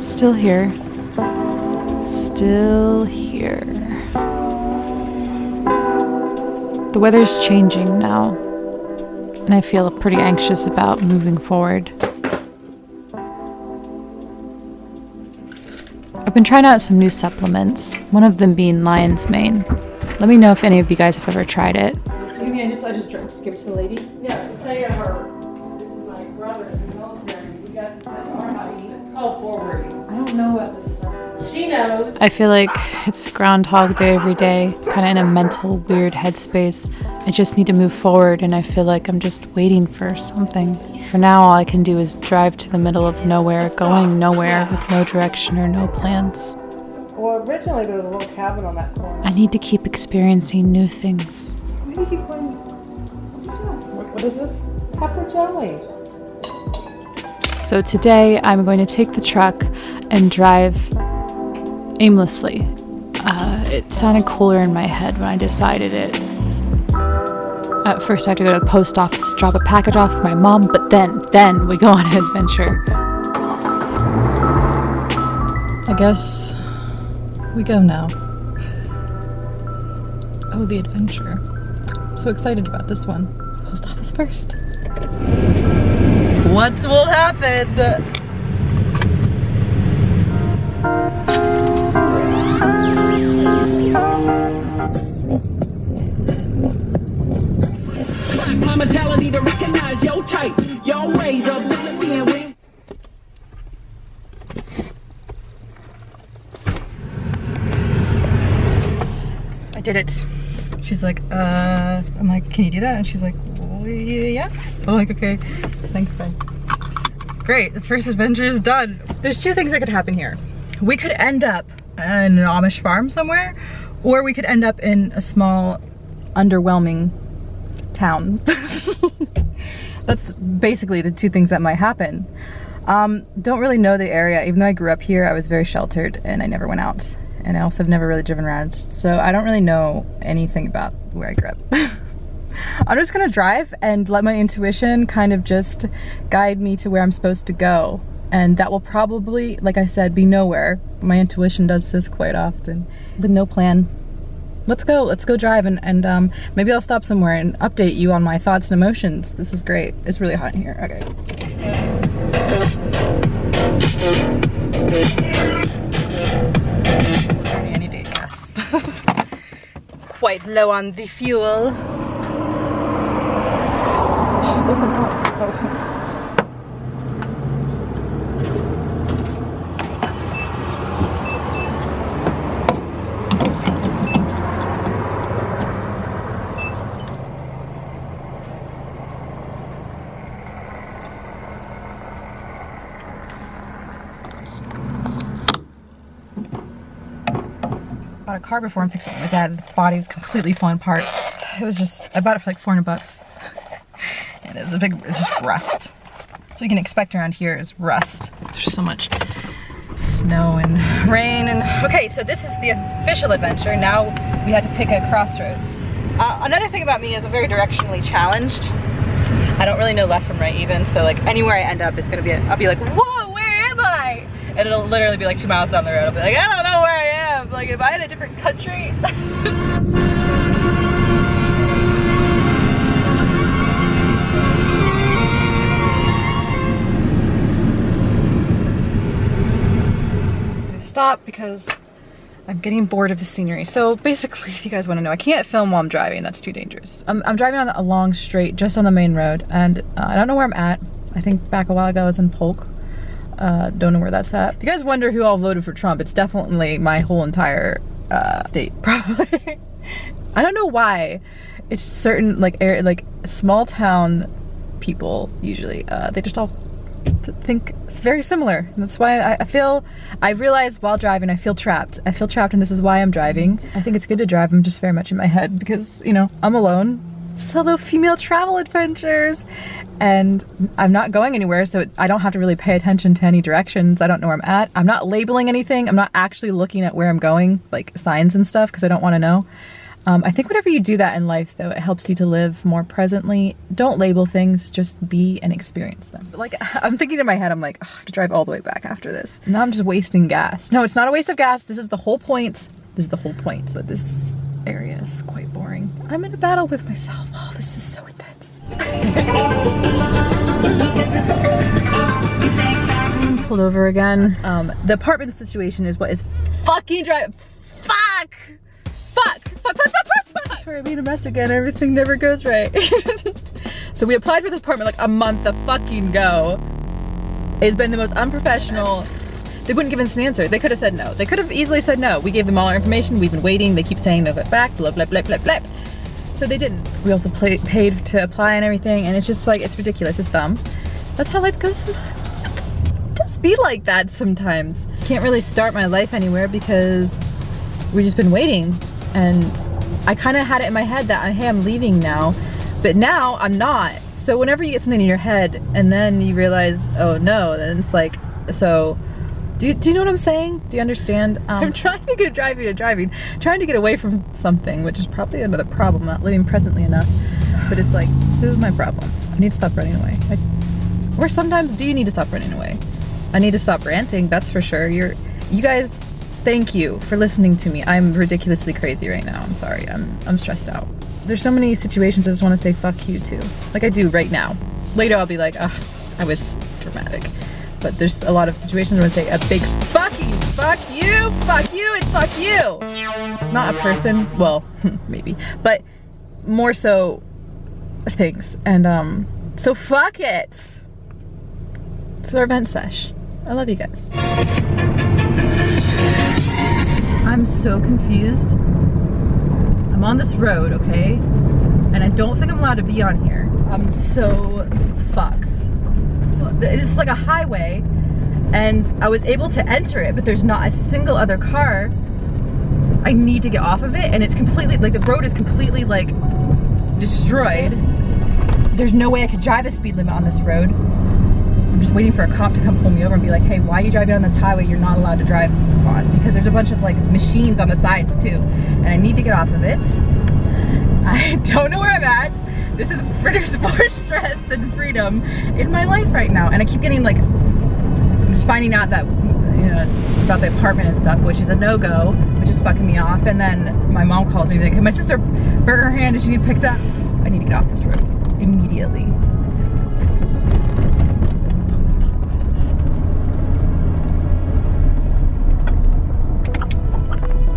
Still here. Still here. The weather's changing now, and I feel pretty anxious about moving forward. I've been trying out some new supplements, one of them being lion's mane. Let me know if any of you guys have ever tried it. You mean I just, I just, just give it to the lady? Yeah, say her, this is my brother in the military, we got this at our house, it's called forwarding. I don't know about this stuff. She knows. I feel like it's Groundhog Day every day, kind of in a mental, weird headspace. I just need to move forward, and I feel like I'm just waiting for something. For now, all I can do is drive to the middle of nowhere, going nowhere with no direction or no plans. Well, originally there was a little cabin on that corner. I need to keep experiencing new things. Do you keep? What is this? Pepper jelly. So today, I'm going to take the truck and drive aimlessly. Uh, it sounded cooler in my head when I decided it. At first, I had to go to the post office, drop a package off for my mom, but then, then we go on an adventure. I guess we go now. Oh, the adventure. So excited about this one. Post office first. What will happen? My mentality to recognize your type, your ways of living being with. I did it. She's like, uh, I'm like, can you do that? And she's like, well, yeah. I'm like, okay, thanks, bye. Great, the first adventure is done. There's two things that could happen here. We could end up in an Amish farm somewhere, or we could end up in a small, underwhelming town. That's basically the two things that might happen. Um, don't really know the area. Even though I grew up here, I was very sheltered and I never went out. And I also have never really driven around. So I don't really know anything about where I grew up. I'm just gonna drive and let my intuition kind of just guide me to where I'm supposed to go. And that will probably, like I said, be nowhere. My intuition does this quite often. With no plan. Let's go, let's go drive and, and um, maybe I'll stop somewhere and update you on my thoughts and emotions. This is great. It's really hot in here, okay. Quite low on the fuel. Open up. Oh. bought a car before and fixed it like that. The body was completely falling apart. It was just, I bought it for like 400 bucks. And it's a big, it's just rust. So you can expect around here is rust. There's so much snow and rain and, okay, so this is the official adventure. Now we had to pick a crossroads. Uh, another thing about me is I'm very directionally challenged. I don't really know left from right even, so like anywhere I end up, it's gonna be, I'll be like, whoa, where am I? And it'll literally be like two miles down the road. I'll be like, I don't know where. Like, am I in a different country? Stop because I'm getting bored of the scenery. So basically, if you guys want to know, I can't film while I'm driving. That's too dangerous. I'm, I'm driving on a long straight just on the main road and uh, I don't know where I'm at. I think back a while ago I was in Polk. Uh, don't know where that's at. If you guys wonder who all voted for Trump, it's definitely my whole entire uh, state, probably. I don't know why. It's certain like air, like small town people usually. Uh, they just all think it's very similar. And that's why I, I feel. I realize while driving, I feel trapped. I feel trapped, and this is why I'm driving. I think it's good to drive. I'm just very much in my head because you know I'm alone. Solo female travel adventures and I'm not going anywhere so I don't have to really pay attention to any directions. I don't know where I'm at. I'm not labeling anything. I'm not actually looking at where I'm going, like signs and stuff, because I don't want to know. Um, I think whenever you do that in life, though, it helps you to live more presently. Don't label things, just be and experience them. Like, I'm thinking in my head, I'm like, "Ugh, I have to drive all the way back after this. Now I'm just wasting gas. No, it's not a waste of gas. This is the whole point. This is the whole point. But this area is quite boring. I'm in a battle with myself. Oh, this is so intense. Pulled over again. Um, the apartment situation is what is fucking drive. Fuck! Fuck! Fuck! Fuck! Fuck! Fuck! Sorry, I made a mess again. Everything never goes right. so we applied for this apartment like a month a fucking go. It's been the most unprofessional. They wouldn't give us an answer. They could have said no. They could have easily said no. We gave them all our information. We've been waiting. They keep saying they'll get back. Blah blah blah blah blah. So they didn't. We also play, paid to apply and everything, and it's just like it's ridiculous. It's dumb. That's how life goes sometimes. It does be like that sometimes. Can't really start my life anywhere because we've just been waiting, and I kind of had it in my head that hey, I'm leaving now, but now I'm not. So whenever you get something in your head and then you realize, oh no, then it's like, so do you, do you know what I'm saying? Do you understand? Um, I'm trying to get driving to driving, trying to get away from something, which is probably another problem, not living presently enough. But it's like, this is my problem. I need to stop running away. I, or sometimes do you need to stop running away? I need to stop ranting, that's for sure. You're, you guys, thank you for listening to me. I'm ridiculously crazy right now. I'm sorry, I'm, I'm stressed out. There's so many situations I just want to say fuck you to. Like I do right now. Later I'll be like, ah, I was dramatic but there's a lot of situations where I say a big fuck you, fuck you, fuck you, and fuck you. It's not a person, well, maybe, but more so things. And um, so fuck it. It's our event sesh. I love you guys. I'm so confused. I'm on this road, okay? And I don't think I'm allowed to be on here. I'm so fucked it's like a highway and I was able to enter it, but there's not a single other car. I need to get off of it and it's completely, like the road is completely like destroyed. There's no way I could drive the speed limit on this road. I'm just waiting for a cop to come pull me over and be like, hey, why are you driving on this highway you're not allowed to drive on? Because there's a bunch of like machines on the sides too. And I need to get off of it. I don't know where I'm at. This is produce more stress than freedom in my life right now. And I keep getting like, I'm just finding out that, you know, about the apartment and stuff, which is a no-go, which is fucking me off. And then my mom calls me like, my sister burned her hand and she need picked up. I need to get off this road immediately.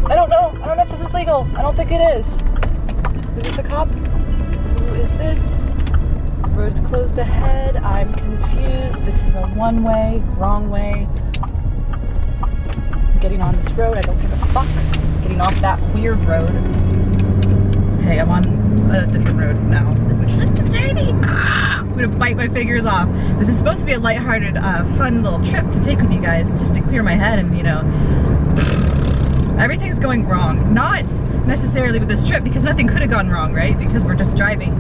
I don't know. I don't know if this is legal. I don't think it is. Is a cop? Who is this? Road's closed ahead. I'm confused. This is a one-way, wrong way. I'm getting on this road. I don't give a fuck. I'm getting off that weird road. Okay, I'm on a different road now. This is just a journey. I'm gonna bite my fingers off. This is supposed to be a lighthearted, uh, fun little trip to take with you guys, just to clear my head and, you know, everything's going wrong. Not necessarily with this trip because nothing could have gone wrong, right? Because we're just driving.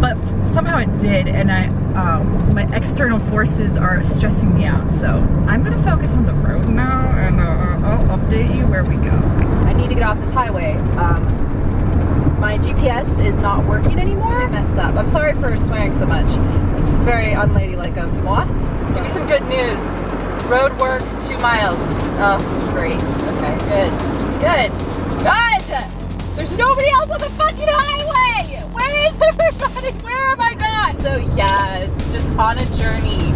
But somehow it did and I, um, my external forces are stressing me out. So I'm gonna focus on the road now and uh, I'll update you where we go. I need to get off this highway. Um, my GPS is not working anymore. I messed up. I'm sorry for swearing so much. It's very unladylike of what? Give me some good news. Road work, two miles. Oh, great. Okay, good. Good. Good! There's nobody else on the fucking highway! Where is everybody? Where am I gone? So yes, just on a journey.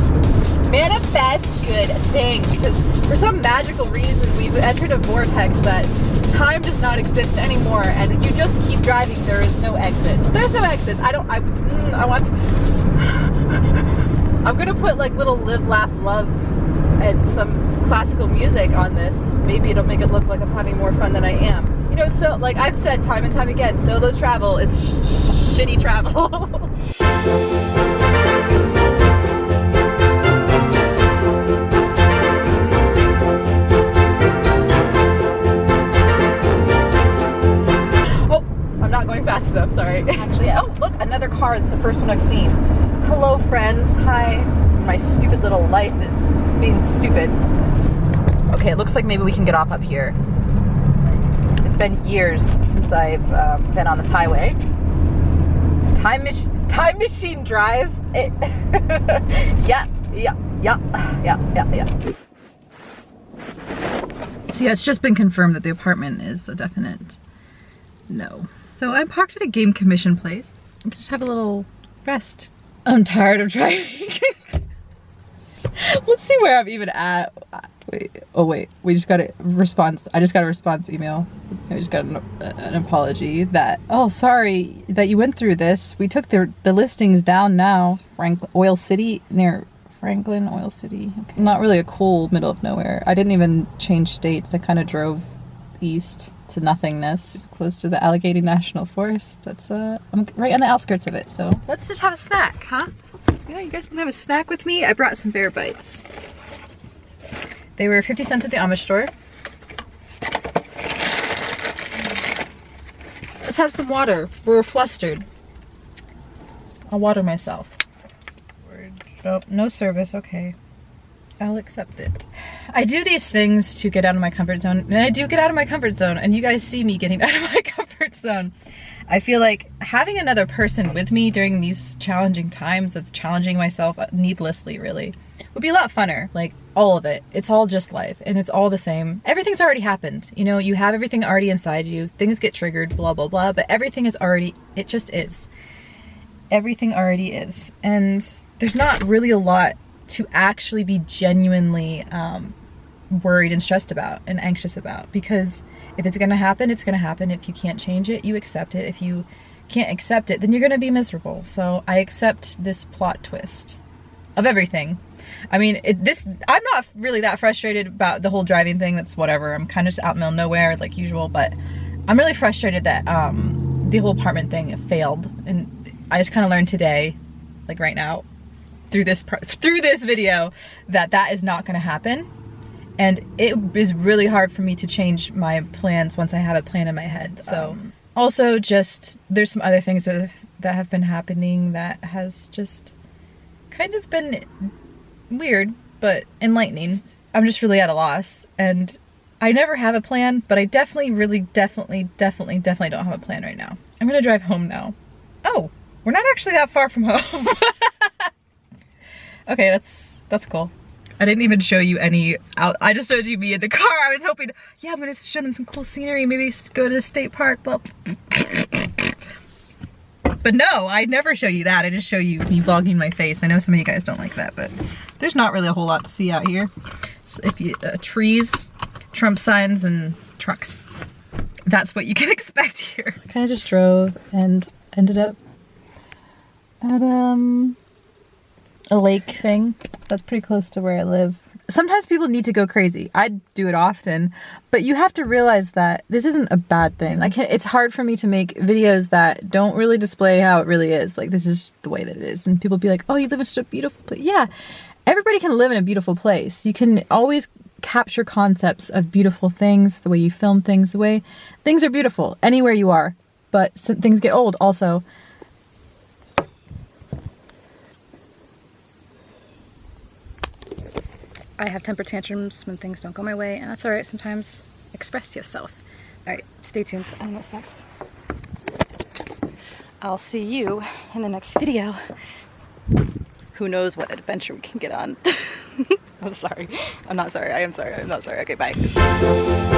Manifest good things. Because for some magical reason, we've entered a vortex that time does not exist anymore and you just keep driving. There is no exits. There's no exits. I don't, I, mm, I want, I'm gonna put like little live, laugh, love and some classical music on this. Maybe it'll make it look like I'm having more fun than I am. You know, so like I've said time and time again, solo travel is sh shitty travel. oh, I'm not going fast enough, sorry. Actually, oh, look, another car. It's the first one I've seen. Hello, friends. Hi. My stupid little life is being stupid. Okay, it looks like maybe we can get off up here. It's been years since I've um, been on this highway. Time, mach- time machine drive. It yeah, yeah, yeah, yeah, yeah, yeah. So yeah, it's just been confirmed that the apartment is a definite no. So I'm parked at a game commission place. I can just have a little rest. I'm tired of driving. Let's see where I'm even at. Wait, oh wait, we just got a response. I just got a response email. I just got an, an apology that, oh, sorry that you went through this. We took the, the listings down now. Franklin, Oil City near Franklin, Oil City. Okay. Not really a cool middle of nowhere. I didn't even change states. I kind of drove east to nothingness, close to the Allegheny National Forest. That's uh, I'm right on the outskirts of it. So let's just have a snack, huh? Yeah, you guys want to have a snack with me? I brought some bear bites. They were 50 cents at the Amish store. Let's have some water. We're flustered. I'll water myself. Oh, no service, okay. I'll accept it. I do these things to get out of my comfort zone, and I do get out of my comfort zone, and you guys see me getting out of my comfort zone. I feel like having another person with me during these challenging times of challenging myself needlessly, really, would be a lot funner. Like, all of it. It's all just life, and it's all the same. Everything's already happened. You know, you have everything already inside you, things get triggered, blah, blah, blah, but everything is already, it just is. Everything already is. And there's not really a lot to actually be genuinely um, worried and stressed about and anxious about because if it's going to happen, it's going to happen. If you can't change it, you accept it. If you can't accept it, then you're going to be miserable. So I accept this plot twist of everything. I mean, it, this I'm not really that frustrated about the whole driving thing. That's whatever. I'm kind of just out in the middle nowhere like usual, but I'm really frustrated that um, the whole apartment thing failed. And I just kind of learned today, like right now, through this through this video, that that is not going to happen and it is really hard for me to change my plans once I have a plan in my head. So um, also just there's some other things that that have been happening that has just kind of been weird but enlightening. I'm just really at a loss and I never have a plan, but I definitely really definitely definitely definitely don't have a plan right now. I'm going to drive home now. Oh, we're not actually that far from home. okay, that's that's cool. I didn't even show you any out. I just showed you me in the car. I was hoping, yeah, I'm gonna show them some cool scenery. Maybe go to the state park. But, but no, I never show you that. I just show you me vlogging my face. I know some of you guys don't like that, but there's not really a whole lot to see out here. So if you, uh, trees, Trump signs, and trucks. That's what you can expect here. I kind of just drove and ended up at um a lake thing that's pretty close to where I live. Sometimes people need to go crazy. I do it often, but you have to realize that this isn't a bad thing. I can't, it's hard for me to make videos that don't really display how it really is. Like this is the way that it is. And people be like, oh, you live in such a beautiful place. Yeah, everybody can live in a beautiful place. You can always capture concepts of beautiful things, the way you film things, the way things are beautiful anywhere you are. But things get old also. I have temper tantrums when things don't go my way, and that's alright sometimes. Express yourself. Alright, stay tuned. Know what's next. I'll see you in the next video. Who knows what adventure we can get on. I'm sorry. I'm not sorry. I am sorry. I'm not sorry. Okay, bye.